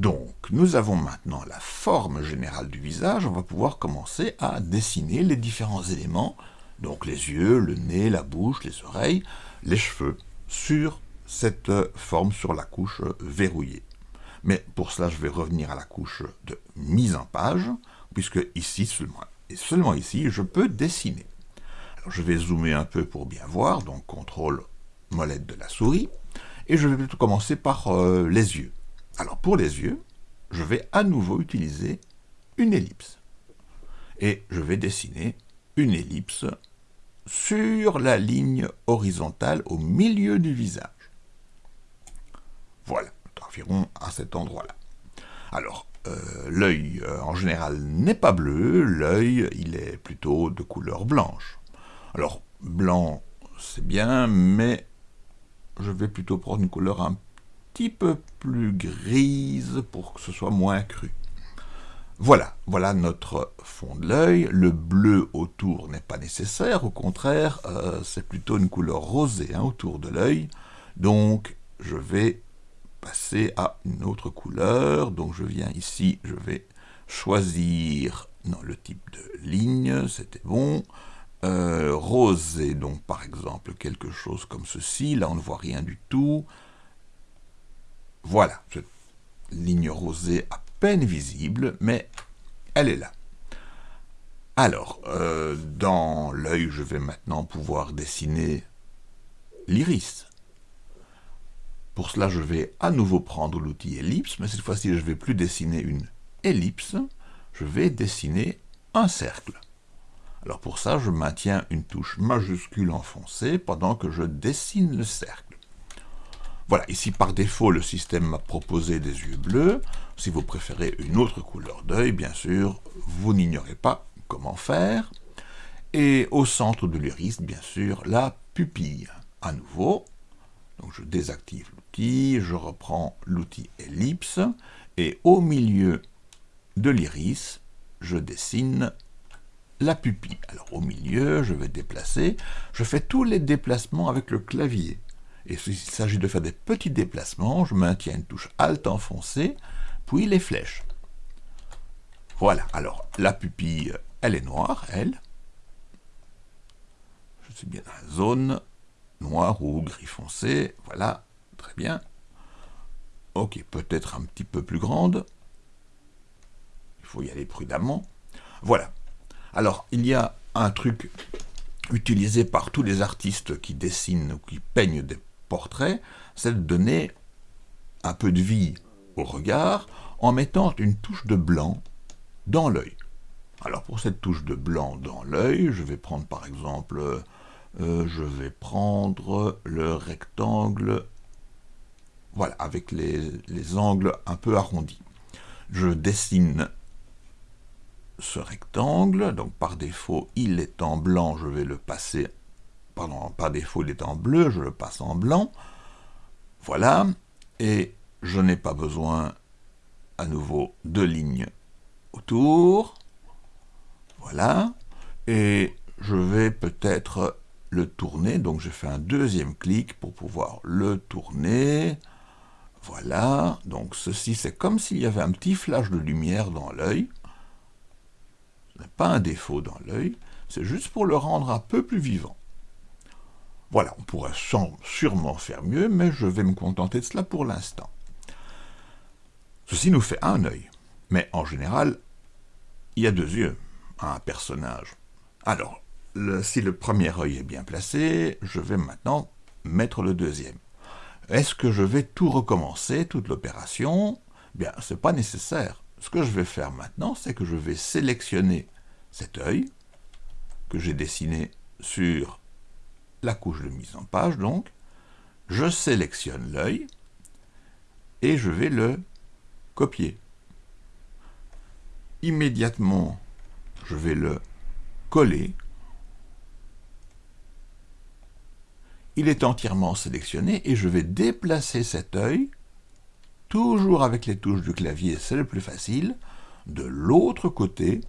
Donc, nous avons maintenant la forme générale du visage, on va pouvoir commencer à dessiner les différents éléments, donc les yeux, le nez, la bouche, les oreilles, les cheveux, sur cette forme, sur la couche verrouillée. Mais pour cela, je vais revenir à la couche de mise en page, puisque ici seulement, et seulement ici, je peux dessiner. Je vais zoomer un peu pour bien voir, donc contrôle molette de la souris, et je vais plutôt commencer par euh, les yeux. Alors pour les yeux, je vais à nouveau utiliser une ellipse. Et je vais dessiner une ellipse sur la ligne horizontale au milieu du visage. Voilà, environ à cet endroit-là. Alors, euh, l'œil euh, en général n'est pas bleu, l'œil il est plutôt de couleur blanche. Alors, blanc c'est bien, mais je vais plutôt prendre une couleur un petit peu plus grise pour que ce soit moins cru. Voilà, voilà notre fond de l'œil. Le bleu autour n'est pas nécessaire, au contraire, euh, c'est plutôt une couleur rosée hein, autour de l'œil. Donc, je vais passer à une autre couleur. Donc, je viens ici, je vais choisir le type de ligne, c'était bon. Euh, rosé, donc par exemple quelque chose comme ceci, là on ne voit rien du tout. Voilà, cette ligne rosée à peine visible, mais elle est là. Alors, euh, dans l'œil, je vais maintenant pouvoir dessiner l'iris. Pour cela, je vais à nouveau prendre l'outil ellipse, mais cette fois-ci, je ne vais plus dessiner une ellipse, je vais dessiner un cercle. Alors pour ça, je maintiens une touche majuscule enfoncée pendant que je dessine le cercle. Voilà, ici par défaut, le système m'a proposé des yeux bleus. Si vous préférez une autre couleur d'œil, bien sûr, vous n'ignorez pas comment faire. Et au centre de l'iris, bien sûr, la pupille. À nouveau, donc je désactive l'outil, je reprends l'outil ellipse, et au milieu de l'iris, je dessine la pupille. Alors au milieu, je vais déplacer. Je fais tous les déplacements avec le clavier. Et s'il s'agit de faire des petits déplacements, je maintiens une touche Alt enfoncée, puis les flèches. Voilà, alors la pupille, elle est noire, elle. Je suis bien dans la zone noire ou gris foncé, voilà, très bien. Ok, peut-être un petit peu plus grande. Il faut y aller prudemment. Voilà, alors, il y a un truc utilisé par tous les artistes qui dessinent ou qui peignent des portraits, c'est de donner un peu de vie au regard en mettant une touche de blanc dans l'œil. Alors pour cette touche de blanc dans l'œil, je vais prendre par exemple, euh, je vais prendre le rectangle, voilà, avec les angles un peu arrondis. Je dessine ce rectangle, donc par défaut il est en blanc, je vais le passer, par défaut il est en bleu, je le passe en blanc, voilà, et je n'ai pas besoin à nouveau de lignes autour, voilà, et je vais peut-être le tourner, donc je fais un deuxième clic pour pouvoir le tourner, voilà, donc ceci c'est comme s'il y avait un petit flash de lumière dans l'œil, pas un défaut dans l'œil, c'est juste pour le rendre un peu plus vivant. Voilà, on pourrait sûrement faire mieux, mais je vais me contenter de cela pour l'instant. Ceci nous fait un œil, mais en général, il y a deux yeux à un personnage. Alors, si le premier œil est bien placé, je vais maintenant mettre le deuxième. Est-ce que je vais tout recommencer, toute l'opération? Bien, ce n'est pas nécessaire. Ce que je vais faire maintenant, c'est que je vais sélectionner cet œil que j'ai dessiné sur la couche de mise en page, donc, je sélectionne l'œil et je vais le copier. Immédiatement, je vais le coller. Il est entièrement sélectionné et je vais déplacer cet œil, toujours avec les touches du clavier, c'est le plus facile, de l'autre côté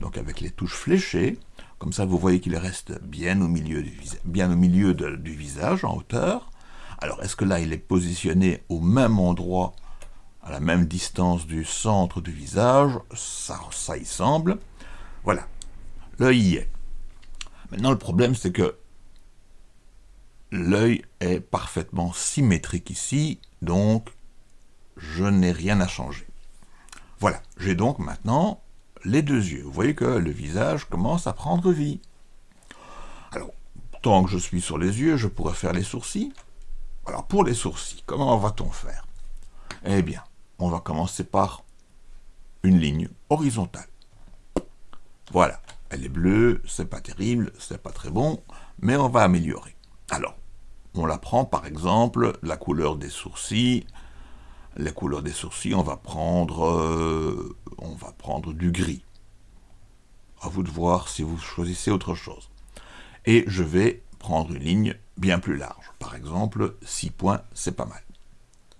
donc avec les touches fléchées, comme ça vous voyez qu'il reste bien au milieu, du, visage, en hauteur. Alors est-ce que là il est positionné au même endroit à la même distance du centre du visage, ça, ça y semble. Voilà, l'œil y est. Maintenant, le problème, c'est que l'œil est parfaitement symétrique ici, donc je n'ai rien à changer. Voilà, j'ai donc maintenant les deux yeux. Vous voyez que le visage commence à prendre vie. Alors, tant que je suis sur les yeux, je pourrais faire les sourcils. Alors, pour les sourcils, comment va-t-on faire? Eh bien, on va commencer par une ligne horizontale. Voilà, elle est bleue, c'est pas terrible, c'est pas très bon, mais on va améliorer. Alors, on la prend par exemple, la couleur des sourcils, la couleur des sourcils, on va prendre, euh, du gris. À vous de voir si vous choisissez autre chose. Et je vais prendre une ligne bien plus large. Par exemple, 6 points, c'est pas mal.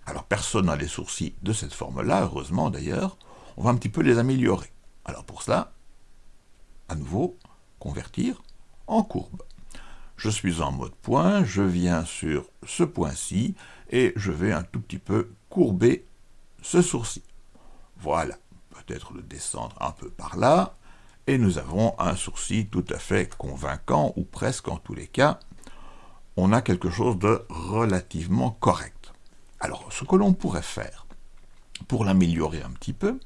Alors personne n'a les sourcils de cette forme-là, heureusement d'ailleurs. On va un petit peu les améliorer. Alors pour cela, à nouveau, convertir en courbe. Je suis en mode point, je viens sur ce point-ci, et je vais un tout petit peu courber ce sourcil. Voilà, peut-être le descendre un peu par là, et nous avons un sourcil tout à fait convaincant, ou presque en tous les cas, on a quelque chose de relativement correct. Alors, ce que l'on pourrait faire, pour l'améliorer un petit peu,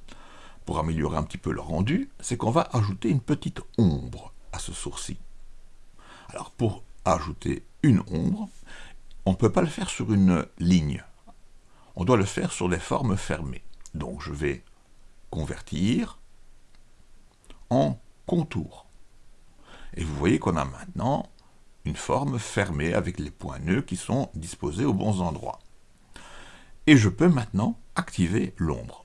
pour améliorer un petit peu le rendu, c'est qu'on va ajouter une petite ombre à ce sourcil. Alors, pour ajouter une ombre, on ne peut pas le faire sur une ligne. On doit le faire sur des formes fermées. Donc je vais convertir en contour. Et vous voyez qu'on a maintenant une forme fermée avec les points nœuds qui sont disposés aux bons endroits. Et je peux maintenant activer l'ombre.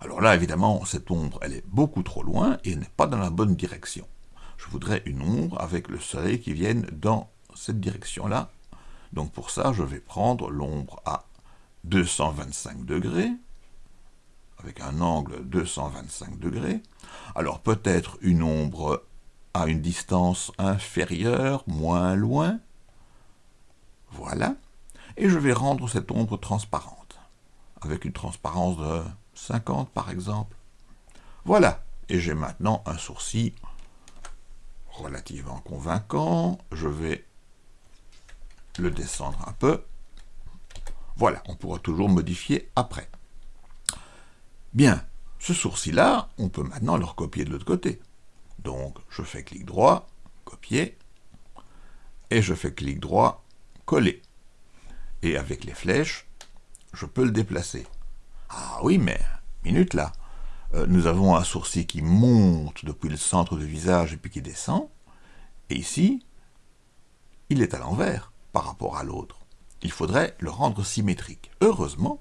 Alors là, évidemment, cette ombre, elle est beaucoup trop loin et n'est pas dans la bonne direction. Je voudrais une ombre avec le soleil qui vienne dans cette direction-là donc pour ça, je vais prendre l'ombre à 225 degrés, avec un angle 225 degrés. Alors peut-être une ombre à une distance inférieure, moins loin. Voilà. Et je vais rendre cette ombre transparente, avec une transparence de 50 par exemple. Voilà. Et j'ai maintenant un sourcil relativement convaincant. Je vais le descendre un peu. Voilà, on pourra toujours modifier après. Bien, ce sourcil-là, on peut maintenant le recopier de l'autre côté. Donc, je fais clic droit, copier, et je fais clic droit, coller. Et avec les flèches, je peux le déplacer. Ah oui, mais, minute là, euh, nous avons un sourcil qui monte depuis le centre du visage et puis qui descend, et ici, il est à l'envers par rapport à l'autre. Il faudrait le rendre symétrique. Heureusement,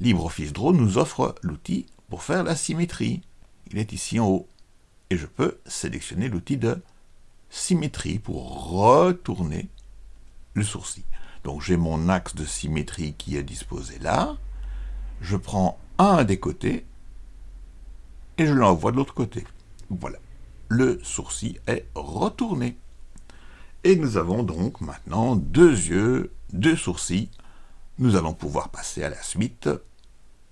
LibreOffice Draw nous offre l'outil pour faire la symétrie. Il est ici en haut. Et je peux sélectionner l'outil de symétrie pour retourner le sourcil. Donc j'ai mon axe de symétrie qui est disposé là. Je prends un des côtés et je l'envoie de l'autre côté. Voilà. Le sourcil est retourné. Et nous avons donc maintenant deux yeux, deux sourcils. Nous allons pouvoir passer à la suite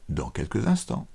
dans quelques instants.